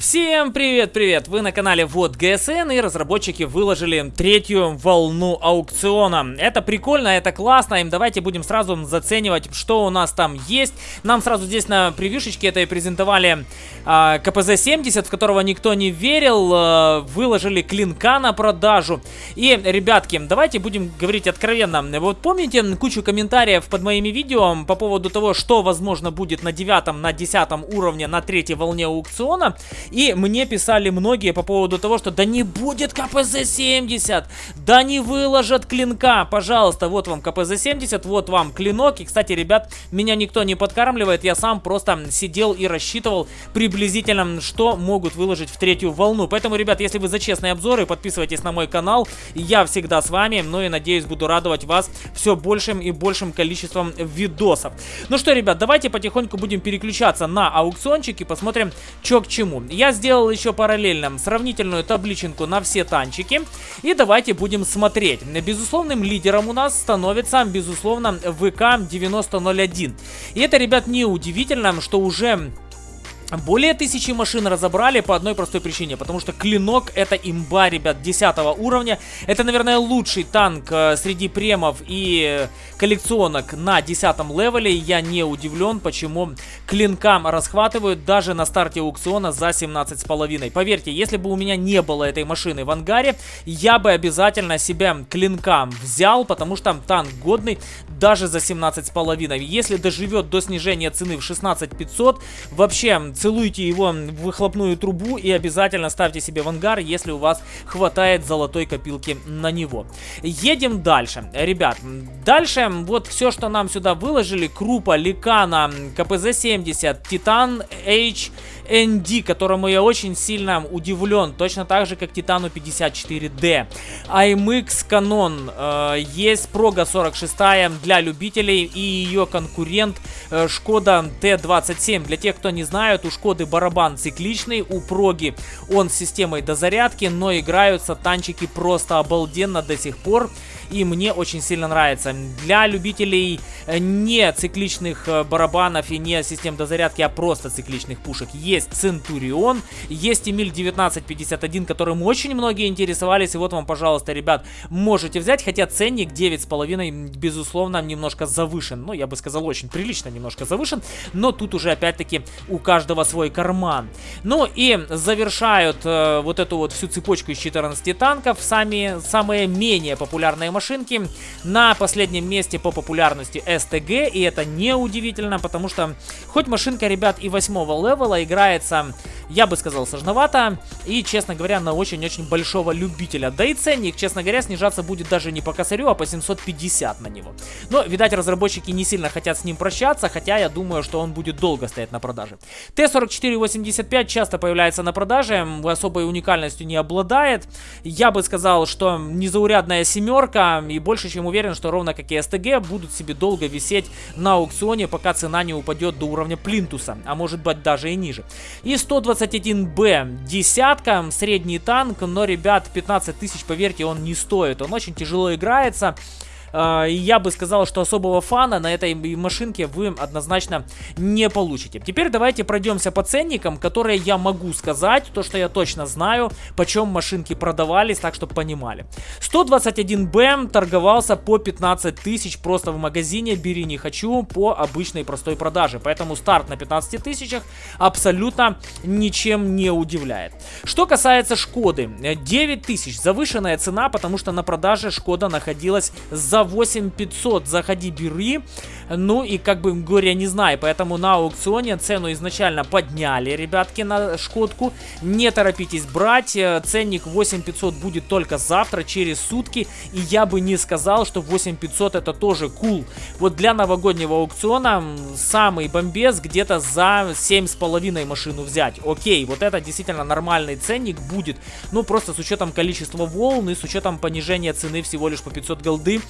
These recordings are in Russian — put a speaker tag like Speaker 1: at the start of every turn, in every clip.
Speaker 1: Всем привет-привет! Вы на канале Вот ГСН и разработчики выложили третью волну аукциона. Это прикольно, это классно, и давайте будем сразу заценивать, что у нас там есть. Нам сразу здесь на превьюшечке это и презентовали а, КПЗ-70, в которого никто не верил. А, выложили клинка на продажу. И, ребятки, давайте будем говорить откровенно. Вот помните кучу комментариев под моими видео по поводу того, что возможно будет на девятом, на десятом уровне, на третьей волне аукциона? И мне писали многие по поводу того, что да не будет КПЗ-70, да не выложат клинка, пожалуйста, вот вам КПЗ-70, вот вам клинок. И, кстати, ребят, меня никто не подкармливает, я сам просто сидел и рассчитывал приблизительно, что могут выложить в третью волну. Поэтому, ребят, если вы за честные обзоры, подписывайтесь на мой канал, я всегда с вами, ну и надеюсь, буду радовать вас все большим и большим количеством видосов. Ну что, ребят, давайте потихоньку будем переключаться на аукциончик и посмотрим, что к чему. Я сделал еще параллельно сравнительную табличенку на все танчики. И давайте будем смотреть. Безусловным лидером у нас становится, безусловно, ВК-9001. И это, ребят, не удивительно, что уже более тысячи машин разобрали по одной простой причине, потому что клинок это имба, ребят, 10 уровня. Это, наверное, лучший танк э, среди премов и коллекционок на 10 левеле. Я не удивлен, почему клинкам расхватывают даже на старте аукциона за 17,5. Поверьте, если бы у меня не было этой машины в ангаре, я бы обязательно себя клинкам взял, потому что танк годный даже за 17,5. Если доживет до снижения цены в 16,500, вообще целуйте его в выхлопную трубу и обязательно ставьте себе в ангар, если у вас хватает золотой копилки на него. Едем дальше. Ребят, дальше вот все, что нам сюда выложили. Крупа, Ликана, КПЗ-70, Титан H ND, которому я очень сильно удивлен, точно так же, как Титану 54D. IMX Canon, э, есть Прога 46 для любителей и ее конкурент э, Шкода Т27. Для тех, кто не знает, у Шкоды барабан цикличный, у Проги он с системой дозарядки, но играются танчики просто обалденно до сих пор и мне очень сильно нравится. Для любителей э, не цикличных э, барабанов и не систем дозарядки, а просто цикличных пушек есть Центурион, есть Эмиль 1951, которым очень многие интересовались, и вот вам, пожалуйста, ребят, можете взять, хотя ценник 9,5, безусловно, немножко завышен, ну, я бы сказал, очень прилично немножко завышен, но тут уже, опять-таки, у каждого свой карман. Ну, и завершают э, вот эту вот всю цепочку из 14 танков сами, самые менее популярные машины, машинки. На последнем месте по популярности STG, и это не удивительно, потому что хоть машинка, ребят, и восьмого левела играется, я бы сказал, сложновато, и, честно говоря, на очень-очень большого любителя. Да и ценник, честно говоря, снижаться будет даже не по косарю, а по 750 на него. Но, видать, разработчики не сильно хотят с ним прощаться, хотя я думаю, что он будет долго стоять на продаже. Т-4485 часто появляется на продаже, особой уникальностью не обладает. Я бы сказал, что незаурядная семерка, и больше чем уверен, что ровно как и СТГ будут себе долго висеть на аукционе, пока цена не упадет до уровня плинтуса, а может быть даже и ниже. И 121Б десятка, средний танк, но, ребят, 15 тысяч, поверьте, он не стоит. Он очень тяжело играется. А, я бы сказал, что особого фана на этой машинке вы однозначно не получите. Теперь давайте пройдемся по ценникам, которые я могу сказать, то, что я точно знаю, почем машинки продавались, так, чтобы понимали. 121Б торговался по 15 тысяч просто в магазине «Бери не хочу» по обычной простой продаже. Поэтому старт на 15 тысячах абсолютно ничем не удивляет. Что касается Шкоды, 9 тысяч завышенная цена, потому что на продаже Шкода находилась за за 8500 заходи, бери. Ну и как бы говоря, не знаю, поэтому на аукционе цену изначально подняли, ребятки, на Шкодку. Не торопитесь брать, э, ценник 8500 будет только завтра, через сутки. И я бы не сказал, что 8500 это тоже кул. Вот для новогоднего аукциона самый бомбез где-то за 7,5 машину взять. Окей, вот это действительно нормальный ценник будет. Ну просто с учетом количества волн и с учетом понижения цены всего лишь по 500 голды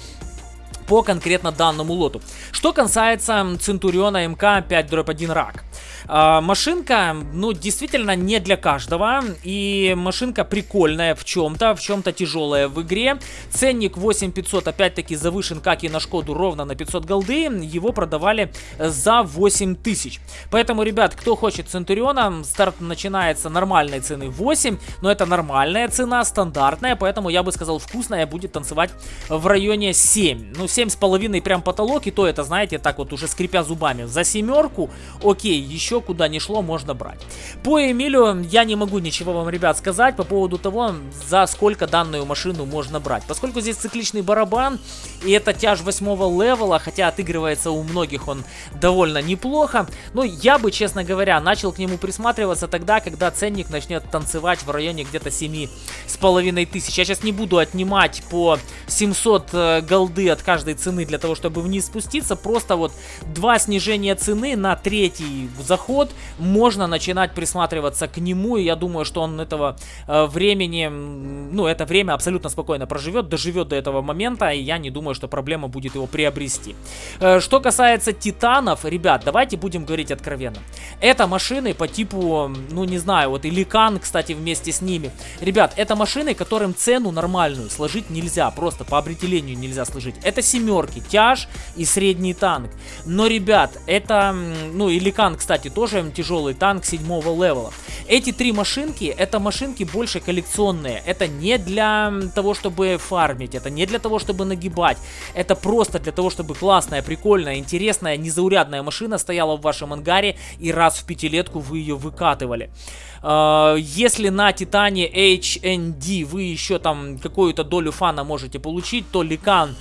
Speaker 1: по конкретно данному лоту. Что касается Центуриона МК 5-1 рак. А, машинка, ну, действительно не для каждого. И машинка прикольная в чем-то, в чем-то тяжелая в игре. Ценник 8500 опять-таки завышен, как и на Шкоду, ровно на 500 голды. Его продавали за 8000. Поэтому, ребят, кто хочет Центуриона, старт начинается нормальной цены 8. Но это нормальная цена, стандартная. Поэтому я бы сказал, вкусная будет танцевать в районе 7. Ну, 7,5 прям потолок. И то это, знаете, так вот уже скрипя зубами. За семерку, окей, еще куда не шло, можно брать. По Эмилю я не могу ничего вам, ребят, сказать по поводу того, за сколько данную машину можно брать. Поскольку здесь цикличный барабан, и это тяж восьмого левела, хотя отыгрывается у многих он довольно неплохо, но я бы, честно говоря, начал к нему присматриваться тогда, когда ценник начнет танцевать в районе где-то 7 с половиной тысяч. Я сейчас не буду отнимать по 700 э, голды от каждой цены для того, чтобы вниз спуститься, просто вот два снижения цены на третий заход можно начинать присматриваться к нему, и я думаю, что он этого э, времени, ну, это время абсолютно спокойно проживет, доживет до этого момента, и я не думаю, что проблема будет его приобрести. Э, что касается титанов, ребят, давайте будем говорить откровенно. Это машины по типу, ну, не знаю, вот и Ликан, кстати, вместе с ними. Ребят, это машины, которым цену нормальную сложить нельзя, просто по определению нельзя сложить. Это семерки, тяж и средний танк. Но, ребят, это, ну, и Ликан, кстати, тоже тяжелый танк седьмого левела. Эти три машинки, это машинки больше коллекционные. Это не для того, чтобы фармить, это не для того, чтобы нагибать. Это просто для того, чтобы классная, прикольная, интересная, незаурядная машина стояла в вашем ангаре и раз в пятилетку вы ее выкатывали. А, если на Титане HND вы еще там какую-то долю фана можете получить, то Ликан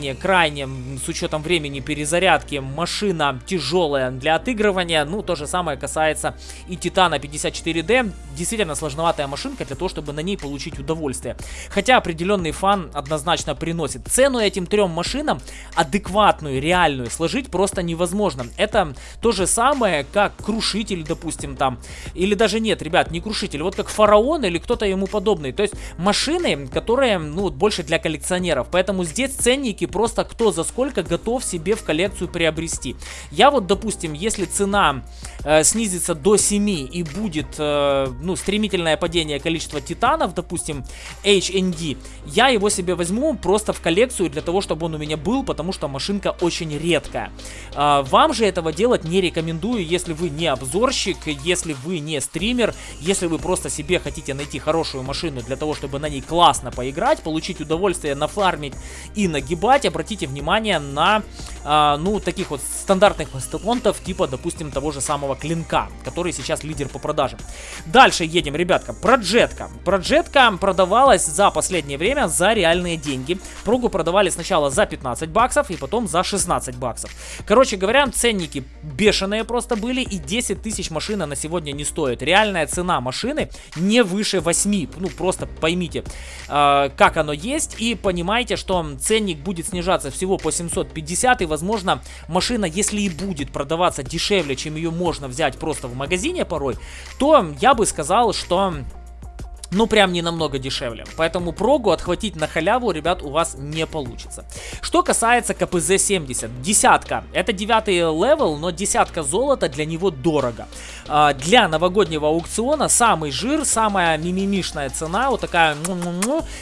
Speaker 1: крайне-крайне, с учетом времени перезарядки, машина тяжелая для отыгрывания. Ну, то же самое касается и Титана 54D. Действительно сложноватая машинка для того, чтобы на ней получить удовольствие. Хотя определенный фан однозначно приносит. Цену этим трем машинам адекватную, реальную сложить просто невозможно. Это то же самое, как Крушитель, допустим, там. Или даже нет, ребят, не Крушитель. Вот как Фараон или кто-то ему подобный. То есть машины, которые, ну, больше для коллекционеров. Поэтому здесь ценники просто кто за сколько готов себе в коллекцию приобрести. Я вот, допустим, если цена э, снизится до 7 и будет, э, ну, стремительное падение количества титанов, допустим, HND, я его себе возьму просто в коллекцию для того, чтобы он у меня был, потому что машинка очень редкая. Э, вам же этого делать не рекомендую, если вы не обзорщик, если вы не стример, если вы просто себе хотите найти хорошую машину для того, чтобы на ней классно поиграть, получить удовольствие, нафармить и нагибать, обратите внимание на, э, ну, таких вот стандартных мастодонтов, типа, допустим, того же самого Клинка, который сейчас лидер по продажам. Дальше едем, ребятка. Проджетка. Проджетка продавалась за последнее время за реальные деньги. Прогу продавали сначала за 15 баксов и потом за 16 баксов. Короче говоря, ценники бешеные просто были и 10 тысяч машина на сегодня не стоит. Реальная цена машины не выше 8. Ну, просто поймите, э, как оно есть и понимайте, что ценник будет снижаться всего по 750 и, возможно, машина, если и будет продаваться дешевле, чем ее можно взять просто в магазине порой, то я бы сказал, что ну прям не намного дешевле. Поэтому прогу отхватить на халяву, ребят, у вас не получится. Что касается KPz-70, десятка. Это девятый level, но десятка золота для него дорого. А, для новогоднего аукциона самый жир, самая мимимишная цена, вот такая,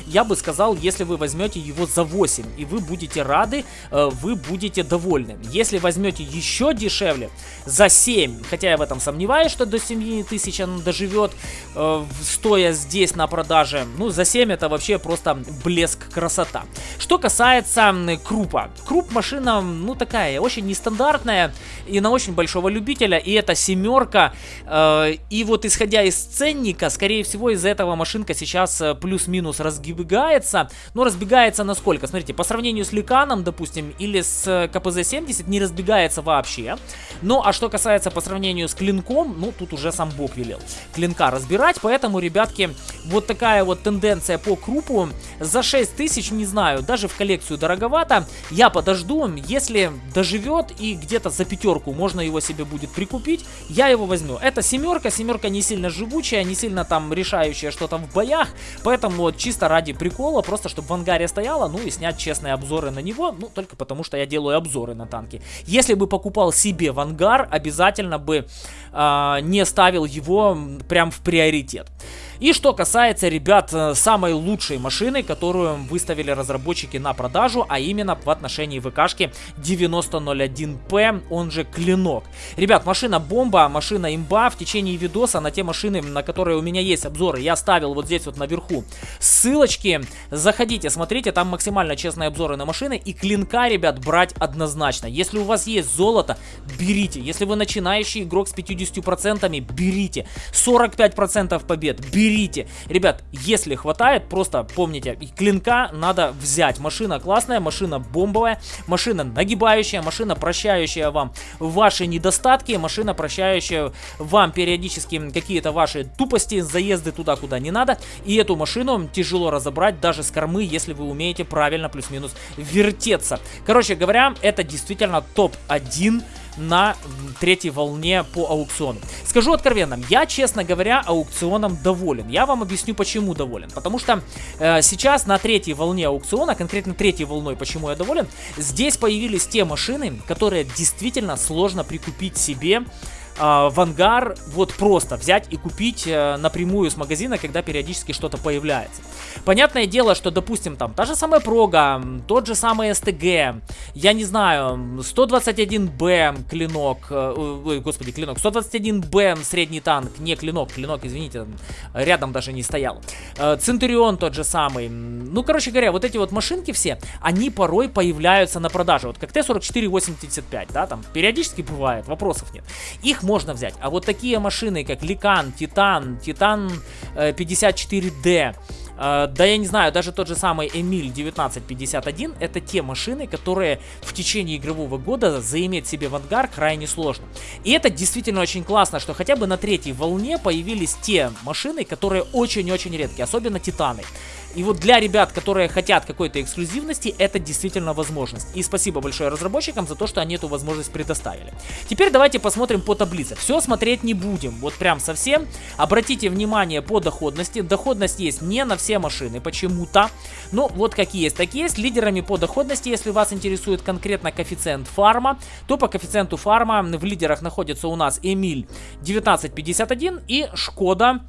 Speaker 1: я бы сказал, если вы возьмете его за 8, и вы будете рады, э, вы будете довольны. Если возьмете еще дешевле, за 7, хотя я в этом сомневаюсь, что до 7 тысяч он доживет, э, стоя здесь здесь на продаже. Ну, за 7 это вообще просто блеск, красота. Что касается крупа. Круп машина, ну, такая, очень нестандартная и на очень большого любителя. И это семерка. Э, и вот исходя из ценника, скорее всего, из-за этого машинка сейчас э, плюс-минус разбегается. Но разбегается насколько? Смотрите, по сравнению с Ликаном, допустим, или с э, КПЗ-70 не разбегается вообще. Ну, а что касается по сравнению с Клинком, ну, тут уже сам Бог велел Клинка разбирать. Поэтому, ребятки, вот такая вот тенденция по крупу. За 6 тысяч, не знаю, даже в коллекцию дороговато. Я подожду, если доживет и где-то за пятерку можно его себе будет прикупить, я его возьму. Это семерка, семерка не сильно живучая, не сильно там решающая что-то в боях, поэтому вот чисто ради прикола, просто чтобы в ангаре стояла, ну и снять честные обзоры на него, ну только потому что я делаю обзоры на танки. Если бы покупал себе в ангар, обязательно бы э, не ставил его прям в приоритет. И что касается, ребят, э, самой лучшей машины, которую выставили разработчики на продажу, а именно в отношении ВКшки 9001P, он же Клинок. Ребят, машина бомба, машина имба. В течение видоса на те машины, на которые у меня есть обзоры, я ставил вот здесь вот наверху ссылочки. Заходите, смотрите, там максимально честные обзоры на машины. И Клинка, ребят, брать однозначно. Если у вас есть золото, берите. Если вы начинающий игрок с 50%, берите. 45% побед, берите берите. Ребят, если хватает, просто помните, клинка надо взять. Машина классная, машина бомбовая, машина нагибающая, машина прощающая вам ваши недостатки, машина прощающая вам периодически какие-то ваши тупости, заезды туда, куда не надо. И эту машину тяжело разобрать даже с кормы, если вы умеете правильно плюс-минус вертеться. Короче говоря, это действительно топ-1 на третьей волне по аукциону. Скажу откровенно, я, честно говоря, аукционом доволен. Я вам объясню, почему доволен. Потому что э, сейчас на третьей волне аукциона, конкретно третьей волной, почему я доволен, здесь появились те машины, которые действительно сложно прикупить себе э, в ангар вот просто взять и купить э, напрямую с магазина, когда периодически что-то появляется. Понятное дело, что, допустим, там та же самая прога, тот же самый СТГ, я не знаю, 121Б клинок, э, господи, клинок, 121Б средний танк, не клинок, клинок, извините, рядом даже не стоял. Э, Центурион тот же самый. Ну, короче говоря, вот эти вот машинки все, они порой появляются на продаже. Вот как Т-4485, да, там периодически бывает, вопросов нет. Их можно взять. А вот такие машины, как Ликан, Титан, Титан 54D, Uh, да я не знаю, даже тот же самый Эмиль 1951, это те машины, которые в течение игрового года заиметь себе в ангар крайне сложно. И это действительно очень классно, что хотя бы на третьей волне появились те машины, которые очень-очень редкие, особенно Титаны. И вот для ребят, которые хотят какой-то эксклюзивности, это действительно возможность. И спасибо большое разработчикам за то, что они эту возможность предоставили. Теперь давайте посмотрим по таблице. Все смотреть не будем, вот прям совсем. Обратите внимание по доходности. Доходность есть не на все машины почему-то. Ну, вот какие есть, такие есть. Лидерами по доходности, если вас интересует конкретно коэффициент фарма, то по коэффициенту фарма в лидерах находится у нас Эмиль 1951 и Шкода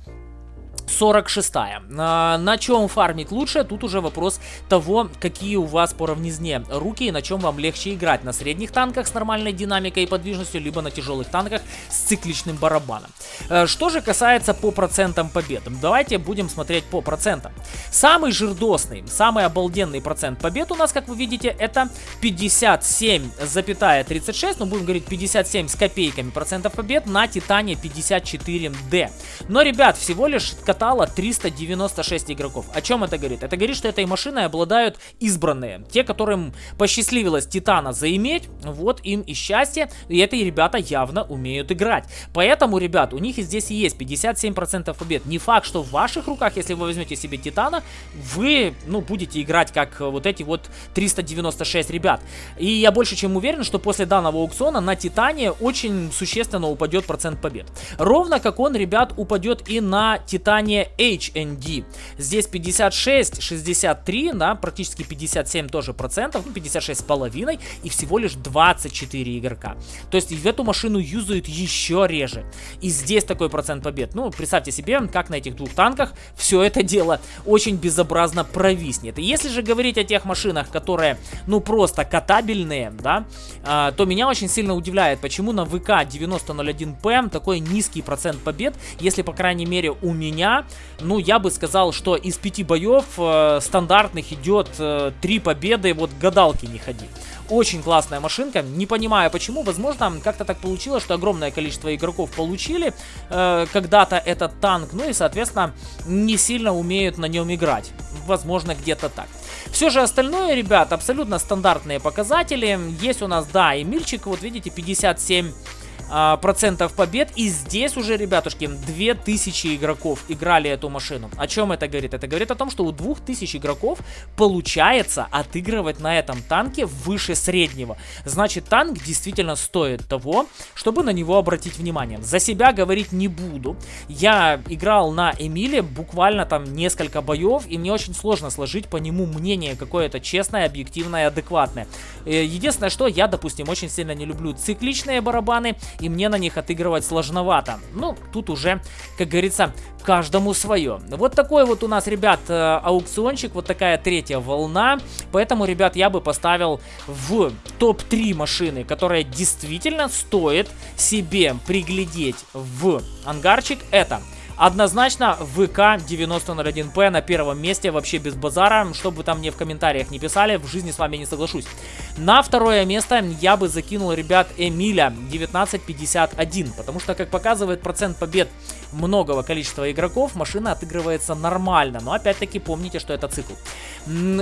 Speaker 1: 46 -я. На, чем фармить лучше, тут уже вопрос того, какие у вас по равнизне руки и на чем вам легче играть. На средних танках с нормальной динамикой и подвижностью, либо на тяжелых танках с цикличным барабаном. Э, что же касается по процентам побед, давайте будем смотреть по процентам. Самый жирдосный, самый обалденный процент побед у нас, как вы видите, это 57,36, ну будем говорить 57 с копейками процентов побед на Титане 54D. Но, ребят, всего лишь катало 396 игроков. О чем это говорит? Это говорит, что этой машиной обладают избранные. Те, которым посчастливилось Титана заиметь, вот им и счастье. И эти ребята явно умеют играть. Поэтому, ребят, у них и здесь и есть 57% побед. Не факт, что в ваших руках, если вы возьмете себе Титана, вы, ну, будете играть как вот эти вот 396 ребят. И я больше чем уверен, что после данного аукциона на Титане очень существенно упадет процент побед. Ровно как он, ребят, упадет и на Титане компания HND. Здесь 56, 63, да, практически 57 тоже процентов, ну 56 с половиной и всего лишь 24 игрока. То есть эту машину юзают еще реже. И здесь такой процент побед. Ну, представьте себе, как на этих двух танках все это дело очень безобразно провиснет. И если же говорить о тех машинах, которые, ну, просто катабельные, да, э, то меня очень сильно удивляет, почему на ВК 9001P такой низкий процент побед, если, по крайней мере, у меня ну, я бы сказал, что из пяти боев э, стандартных идет э, три победы, вот гадалки не ходи. Очень классная машинка, не понимаю почему, возможно, как-то так получилось, что огромное количество игроков получили э, когда-то этот танк, ну и, соответственно, не сильно умеют на нем играть. Возможно, где-то так. Все же остальное, ребят, абсолютно стандартные показатели. Есть у нас, да, Эмильчик, вот видите, 57 а, процентов побед. И здесь уже, ребятушки, 2000 игроков играли эту машину. О чем это говорит? Это говорит о том, что у 2000 игроков получается отыгрывать на этом танке выше среднего. Значит, танк действительно стоит того, чтобы на него обратить внимание. За себя говорить не буду. Я играл на Эмиле буквально там несколько боев, и мне очень сложно сложить по нему мнение какое-то честное, объективное, адекватное. Э, единственное, что я, допустим, очень сильно не люблю цикличные барабаны, и мне на них отыгрывать сложновато. Ну, тут уже, как говорится, каждому свое. Вот такой вот у нас, ребят, э, аукциончик, вот такая третья волна. Поэтому, ребят, я бы поставил в топ-3 машины, которая действительно стоит себе приглядеть в ангарчик. Это Однозначно ВК 9001П на первом месте, вообще без базара. Что бы там мне в комментариях не писали, в жизни с вами не соглашусь. На второе место я бы закинул, ребят, Эмиля 1951. Потому что, как показывает процент побед многого количества игроков, машина отыгрывается нормально. Но опять-таки помните, что это цикл.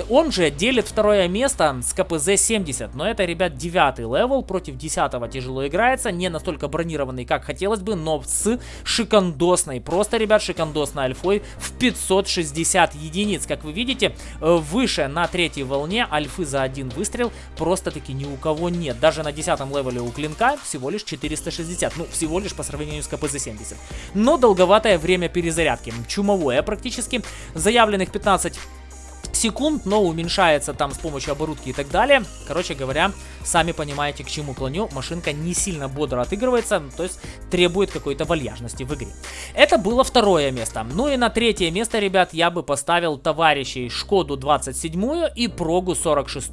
Speaker 1: Он же делит второе место с KPz 70. Но это, ребят, девятый level. Против десятого тяжело играется. Не настолько бронированный, как хотелось бы, но с шикандосной просто Просто, ребят, шикандосной альфой в 560 единиц. Как вы видите, э, выше на третьей волне альфы за один выстрел просто-таки ни у кого нет. Даже на 10 level е у клинка всего лишь 460. Ну, всего лишь по сравнению с KPz-70. Но долговатое время перезарядки. Чумовое практически. Заявленных 15 секунд, но уменьшается там с помощью оборудки и так далее. Короче говоря, сами понимаете, к чему клоню. Машинка не сильно бодро отыгрывается, то есть требует какой-то вальяжности в игре. Это было второе место. Ну и на третье место, ребят, я бы поставил товарищей Шкоду 27 и Прогу 46.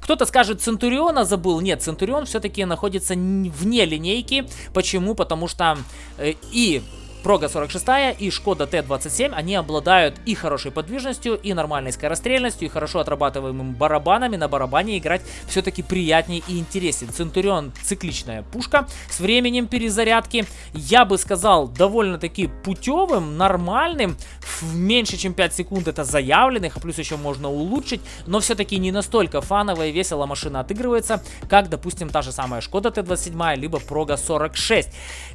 Speaker 1: Кто-то скажет, Центуриона забыл. Нет, Центурион все-таки находится вне линейки. Почему? Потому что э, и Прога 46 и Шкода Т-27, они обладают и хорошей подвижностью, и нормальной скорострельностью, и хорошо отрабатываемыми барабанами. На барабане играть все-таки приятнее и интереснее. Центурион цикличная пушка с временем перезарядки. Я бы сказал, довольно-таки путевым, нормальным. В меньше чем 5 секунд это заявленных, а плюс еще можно улучшить. Но все-таки не настолько фановая и весело машина отыгрывается, как, допустим, та же самая Шкода Т-27, либо Прога 46.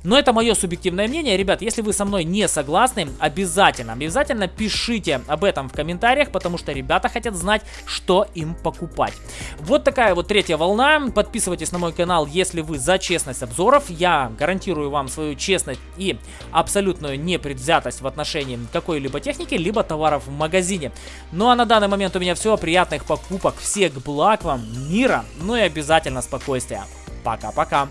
Speaker 1: Но это мое субъективное мнение. Ребят, если вы со мной не согласны, обязательно, обязательно пишите об этом в комментариях, потому что ребята хотят знать, что им покупать. Вот такая вот третья волна. Подписывайтесь на мой канал, если вы за честность обзоров. Я гарантирую вам свою честность и абсолютную непредвзятость в отношении какой-либо техники, либо товаров в магазине. Ну а на данный момент у меня все. Приятных покупок, всех благ вам, мира, ну и обязательно спокойствия. Пока-пока.